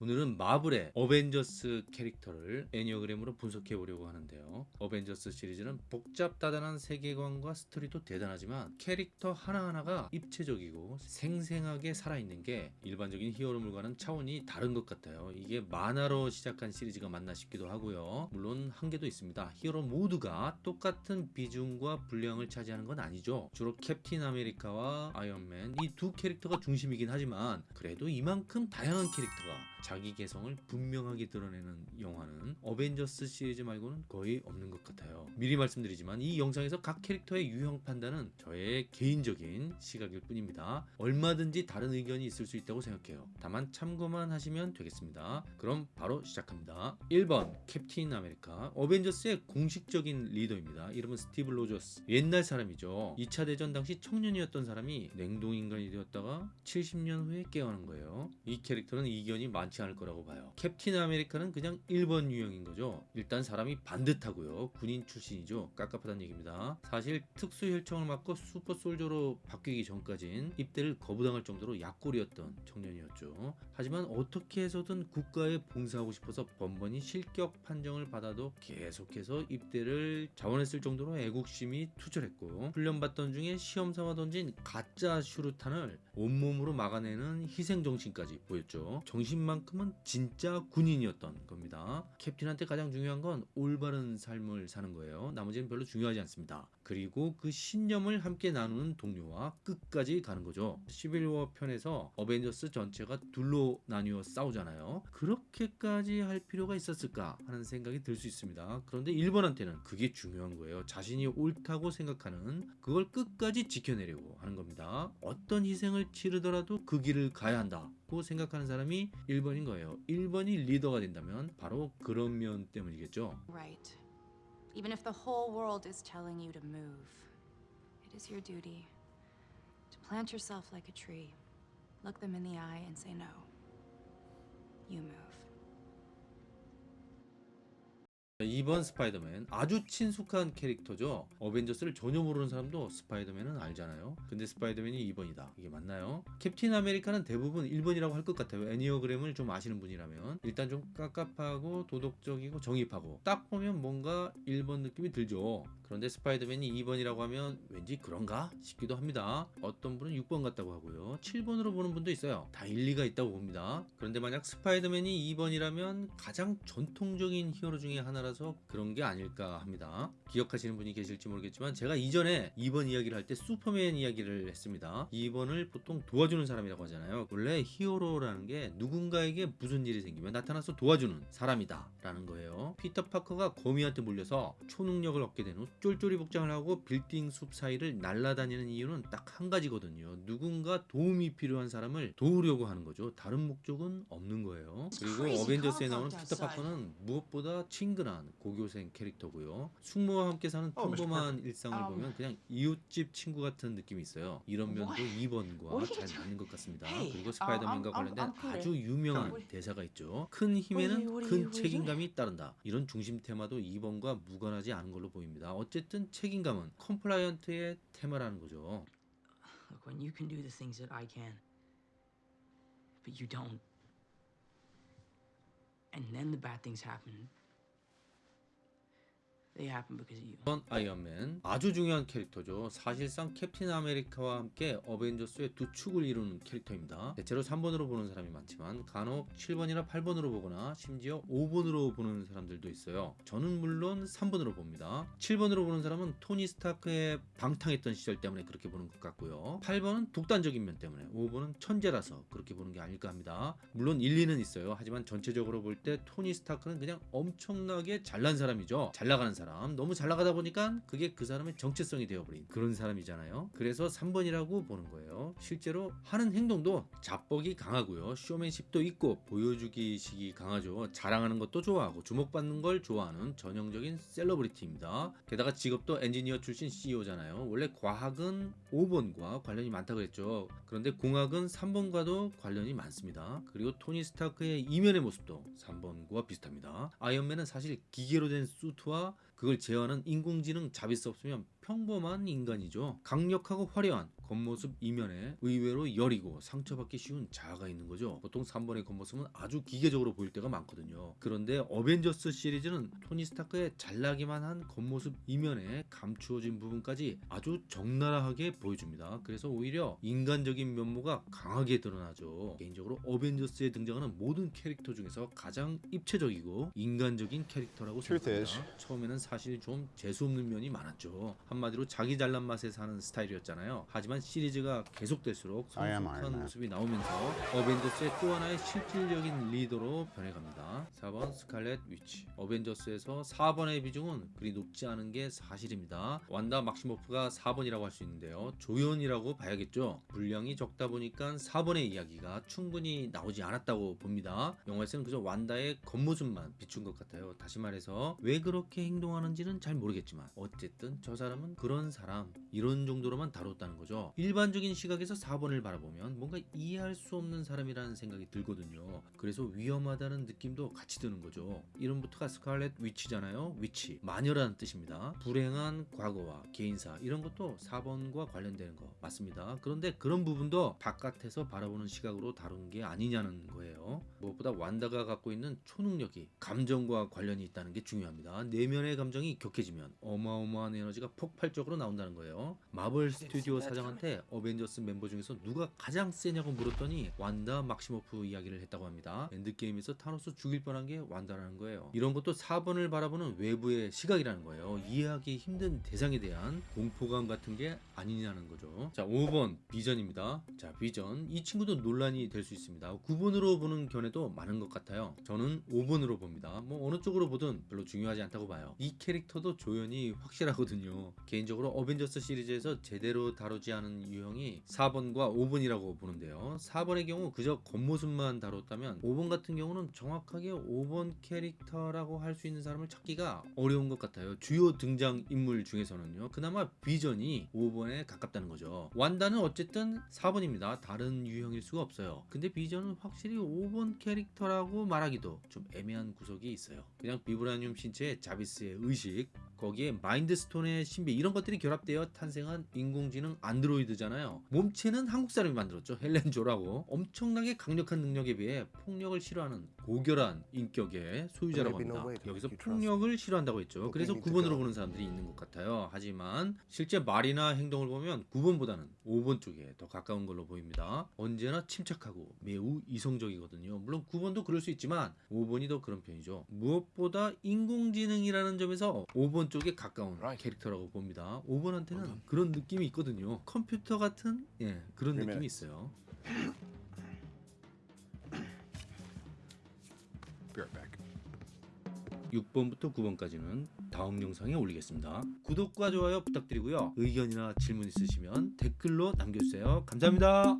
오늘은 마블의 어벤져스 캐릭터를 enneagram으로 분석해 보려고 하는데요. 어벤져스 시리즈는 복잡다단한 세계관과 스토리도 대단하지만 캐릭터 하나하나가 입체적이고 생생하게 살아있는 게 일반적인 히어로물과는 차원이 다른 것 같아요. 이게 만화로 시작한 시리즈가 맞나 싶기도 하고요. 물론 한계도 있습니다. 히어로 모두가 똑같은 비중과 분량을 차지하는 건 아니죠. 주로 캡틴 아메리카와 아이언맨 이 두 캐릭터가 중심이긴 하지만 그래도 이만큼 다양한 캐릭터가 자기 개성을 분명하게 드러내는 영화는 어벤져스 시리즈 말고는 거의 없는 것 같아요. 미리 말씀드리지만 이 영상에서 각 캐릭터의 유형 판단은 저의 개인적인 시각일 뿐입니다. 얼마든지 다른 의견이 있을 수 있다고 생각해요. 다만 참고만 하시면 되겠습니다. 그럼 바로 시작합니다. 1번 캡틴 아메리카 어벤져스의 공식적인 리더입니다. 이름은 스티브 로저스 옛날 사람이죠. 2차 대전 당시 청년이었던 사람이 냉동인간이 되었다가 70년 후에 깨어난 거예요. 이 캐릭터는 이견이 많지 않을 거라고 봐요. 캡틴 아메리카는 그냥 1번 유형인 거죠. 일단 사람이 반듯하고요. 군인 출신이죠. 깝깝하다는 얘기입니다. 사실 특수 혈청을 맞고 super soldier로 바뀌기 전까진 입대를 거부당할 정도로 약골이었던 청년이었죠. 하지만 어떻게 해서든 국가에 봉사하고 싶어서 번번이 실격 판정을 받아도 계속해서 입대를 자원했을 정도로 애국심이 투철했고 훈련받던 중에 시험삼아 던진 가짜 슈루탄을 온몸으로 막아내는 희생정신까지 보였죠. 정신만 큼은 진짜 군인이었던 겁니다. 캡틴한테 가장 중요한 건 올바른 삶을 사는 거예요. 나머지는 별로 중요하지 않습니다. 그리고 그 신념을 함께 나누는 동료와 끝까지 가는 거죠. 11워 편에서 어벤져스 전체가 둘로 나뉘어 싸우잖아요. 그렇게까지 할 필요가 있었을까 하는 생각이 들 수 있습니다. 그런데 1번한테는 그게 중요한 거예요. 자신이 옳다고 생각하는 그걸 끝까지 지켜내려고 하는 겁니다. 어떤 희생을 치르더라도 그 길을 가야 한다 고 생각하는 사람이 1번인 거예요. 1번이 리더가 된다면 바로 그런 면 때문이겠죠. Right. Even if the whole world is telling you to move, it is your duty to plant yourself like a tree, look them in the eye, and say no. You move. 2번 스파이더맨 아주 친숙한 캐릭터죠. 어벤져스를 전혀 모르는 사람도 스파이더맨은 알잖아요. 근데 스파이더맨이 2번이다. 이게 맞나요? 캡틴 아메리카는 대부분 1번이라고 할 것 같아요. enneagram을 좀 아시는 분이라면. 일단 좀 깝깝하고 도덕적이고 정입하고 딱 보면 뭔가 1번 느낌이 들죠. 그런데 스파이더맨이 2번이라고 하면 왠지 그런가 싶기도 합니다. 어떤 분은 6번 같다고 하고요. 7번으로 보는 분도 있어요. 다 일리가 있다고 봅니다. 그런데 만약 스파이더맨이 2번이라면 가장 전통적인 히어로 중에 하나라 따라서 그런 게 아닐까 합니다. 기억하시는 분이 계실지 모르겠지만 제가 이전에 2번 이야기를 할 때 슈퍼맨 이야기를 했습니다. 2번을 보통 도와주는 사람이라고 하잖아요. 원래 히어로라는 게 누군가에게 무슨 일이 생기면 나타나서 도와주는 사람이다 라는 거예요. 피터 파커가 거미한테 물려서 초능력을 얻게 된 후 쫄쫄이 복장을 하고 빌딩 숲 사이를 날아다니는 이유는 딱 한 가지거든요. 누군가 도움이 필요한 사람을 도우려고 하는 거죠. 다른 목적은 없는 거예요. 그리고 어벤져스에 나오는 피터 파커는 무엇보다 친근한 고교생 캐릭터고요. 숙모와 함께 사는 Oh. 평범한. 일상을 Um. 보면 그냥 이웃집 친구 같은 느낌이 있어요. 이런 면도 What? 2번과 What are you 잘? 맞는 것 같습니다. Hey, 그리고 uh, 스파이더맨과 관련된. 아주 유명한 대사가 있죠. 큰 힘에는 큰 책임감이 따른다. 이런 중심 테마도 2번과 무관하지 않은 걸로 보입니다. 어쨌든 책임감은 compliant의 테마라는 거죠. Look, when you can do the things that I can, but you don't, and then the bad things happen, they happen because of you. 2번 아이언맨 아주 중요한 캐릭터죠. 사실상 캡틴 아메리카와 함께 어벤져스의 두 축을 이루는 캐릭터입니다. 대체로 3번으로 보는 사람이 많지만 간혹 7번이나 8번으로 보거나 심지어 5번으로 보는 사람들도 있어요. 저는 물론 3번으로 봅니다. 7번으로 보는 사람은 토니 스타크의 방탕했던 시절 때문에 그렇게 보는 것 같고요. 8번은 독단적인 면 때문에 5번은 천재라서 그렇게 보는 게 아닐까 합니다. 물론 일리는 있어요. 하지만 전체적으로 볼 때 토니 스타크는 그냥 엄청나게 잘난 사람이죠. 잘 나가는 사람. 너무 잘 나가다 보니까 그게 그 사람의 정체성이 되어버린 그런 사람이잖아요. 그래서 3번이라고 보는 거예요. 실제로 하는 행동도 자뻑이 강하고요. 쇼맨십도 있고 보여주기식이 강하죠. 자랑하는 것도 좋아하고 주목받는 걸 좋아하는 전형적인 셀러브리티입니다. 게다가 직업도 엔지니어 출신 CEO잖아요. 원래 과학은 5번과 관련이 많다고 했죠. 그런데 공학은 3번과도 관련이 많습니다. 그리고 토니 스타크의 이면의 모습도 3번과 비슷합니다. 아이언맨은 사실 기계로 된 수트와 그걸 제어하는 인공지능 자비스 없으면 평범한 인간이죠. 강력하고 화려한 겉모습 이면에 의외로 여리고 상처받기 쉬운 자아가 있는 거죠. 보통 3번의 겉모습은 아주 기계적으로 보일 때가 많거든요. 그런데 어벤져스 시리즈는 토니 스타크의 잘나기만 한 겉모습 이면에 감추어진 부분까지 아주 적나라하게 보여줍니다. 그래서 오히려 인간적인 면모가 강하게 드러나죠. 개인적으로 어벤져스에 등장하는 모든 캐릭터 중에서 가장 입체적이고 인간적인 캐릭터라고 생각합니다. 처음에는 사실 좀 재수없는 면이 많았죠. 한마디로 자기 잘난 맛에 사는 스타일이었잖아요. 하지만 시리즈가 계속될수록 성숙한. 모습이 나오면서 어벤져스의 또 하나의 실질적인 리더로 변해갑니다. 4번 스칼렛 위치. 어벤져스에서 4번의 비중은 그리 높지 않은 게 사실입니다. 완다 막시모프가 4번이라고 할 수 있는데요. 조연이라고 봐야겠죠. 분량이 적다 보니까 4번의 이야기가 충분히 나오지 않았다고 봅니다. 영화에서는 그저 완다의 겉모습만 비춘 것 같아요. 다시 말해서 왜 그렇게 행동하는지는 잘 모르겠지만 어쨌든 저 사람은 그런 사람 이런 정도로만 다뤘다는 거죠. 일반적인 시각에서 4번을 바라보면 뭔가 이해할 수 없는 사람이라는 생각이 들거든요. 그래서 위험하다는 느낌도 같이 드는 거죠. 이름부터가 스칼렛 위치잖아요. 위치 마녀라는 뜻입니다. 불행한 과거와 개인사 이런 것도 4번과 관련되는 거 맞습니다. 그런데 그런 부분도 바깥에서 바라보는 시각으로 다룬 게 아니냐는 거예요. 무엇보다 완다가 갖고 있는 초능력이 감정과 관련이 있다는 게 중요합니다. 내면의 감정이 격해지면 어마어마한 에너지가 폭발적으로 나온다는 거예요. 마블 스튜디오 사장한테 어벤져스 멤버 중에서 누가 가장 세냐고 물었더니 완다 막시모프 이야기를 했다고 합니다. 엔드게임에서 타노스 죽일 뻔한 게 완다라는 거예요. 이런 것도 4번을 바라보는 외부의 시각이라는 거예요. 이해하기 힘든 대상에 대한 공포감 같은 게 아니냐는 거죠. 자, 5번 비전입니다. 자, 비전. 이 친구도 논란이 될 수 있습니다. 9번으로 보는 견해도 많은 것 같아요. 저는 5번으로 봅니다. 뭐 어느 쪽으로 보든 별로 중요하지 않다고 봐요. 이 캐릭터도 조연이 확실하거든요. 개인적으로 어벤져스 시리즈에서 제대로 다루지 않은 유형이 4번과 5번이라고 보는데요. 4번의 경우 그저 겉모습만 다뤘다면 5번 같은 경우는 정확하게 5번 캐릭터라고 할 수 있는 사람을 찾기가 어려운 것 같아요. 주요 등장 인물 중에서는요. 그나마 비전이 5번에 가깝다는 거죠. 완다는 어쨌든 4번입니다. 다른 유형일 수가 없어요. 근데 비전은 확실히 5번 캐릭터라고 말하기도 좀 애매한 구석이 있어요. 그냥 비브라늄 신체의 자비스의 의식, 거기에 마인드스톤의 신비 이런 것들이 결합되어 탄생한 인공지능 안드로이드잖아요. 몸체는 한국 사람이 만들었죠. 헬렌 조라고 엄청나게 강력한 능력에 비해 폭력을 싫어하는 고결한 인격의 소유자라고 합니다. 여기서. 폭력을 싫어한다고 했죠. 그래서 we need to 9번으로 go. 보는 사람들이 있는 것 같아요. 하지만 실제 말이나 행동을 보면 9번보다는 5번 쪽에 더 가까운 걸로 보입니다. 언제나 침착하고 매우 이성적이거든요. 물론 9번도 그럴 수 있지만 5번이 더 그런 편이죠. 무엇보다 인공지능이라는 점에서 5번 쪽에 가까운 Right. 캐릭터라고 봅니다. 5번한테는 그런 느낌이 있거든요. 컴퓨터 같은 예, 그런 느낌이. 있어요. Be right back. 6번부터 9번까지는 다음 영상에 올리겠습니다. 구독과 좋아요 부탁드리고요. 의견이나 질문 있으시면 댓글로 남겨주세요. 감사합니다.